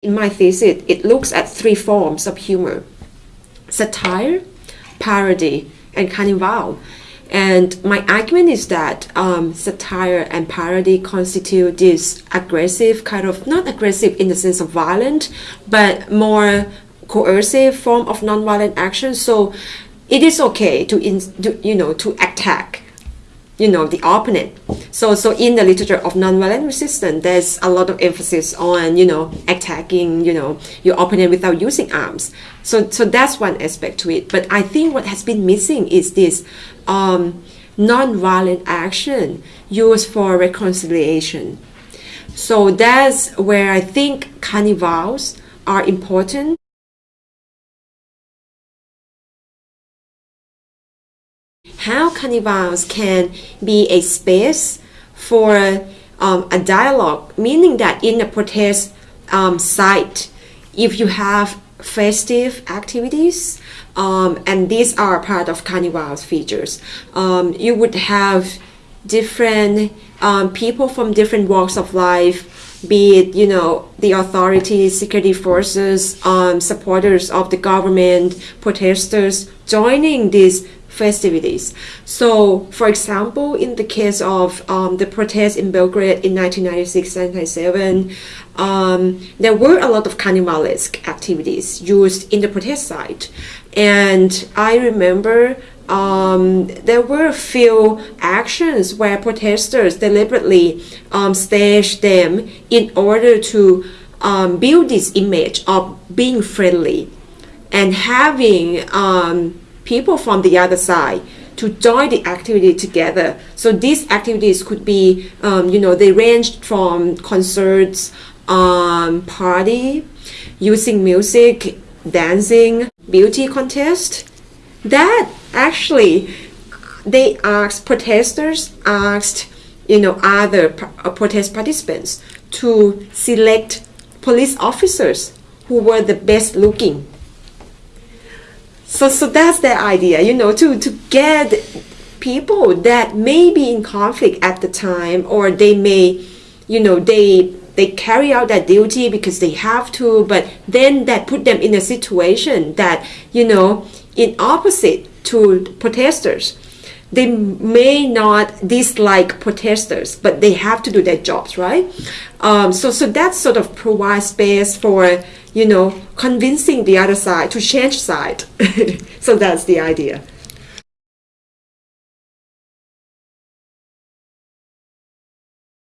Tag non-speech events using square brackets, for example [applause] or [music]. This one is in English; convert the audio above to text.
In my thesis, it looks at three forms of humor satire, parody, and carnival. And my argument is that um, satire and parody constitute this aggressive, kind of not aggressive in the sense of violent, but more coercive form of nonviolent action. So it is okay to, in, to you know to attack you know the opponent. So so in the literature of nonviolent resistance there's a lot of emphasis on you know attacking you know your opponent without using arms. So so that's one aspect to it. But i think what has been missing is this um, nonviolent action used for reconciliation. So that's where i think carnivals are important how carnivals can be a space for um, a dialogue, meaning that in a protest um, site, if you have festive activities, um, and these are part of carnival's features, um, you would have different um, people from different walks of life be it you know the authorities security forces um, supporters of the government protesters joining these festivities. So, for example, in the case of um, the protests in Belgrade in 1996-97, um, there were a lot of carnivalesque activities used in the protest site. And I remember um, there were a few actions where protesters deliberately um, staged them in order to um, build this image of being friendly and having um, people from the other side to join the activity together. So these activities could be, um, you know, they ranged from concerts, um, party, using music, dancing, beauty contest. That actually, they asked protesters asked, you know, other uh, protest participants to select police officers who were the best looking so, so that's the idea, you know, to, to get people that may be in conflict at the time or they may, you know, they they carry out that duty because they have to, but then that put them in a situation that, you know, in opposite to protesters. They may not dislike protesters, but they have to do their jobs, right? Um, so, so that sort of provides space for you know, convincing the other side to change side. [laughs] so that's the idea.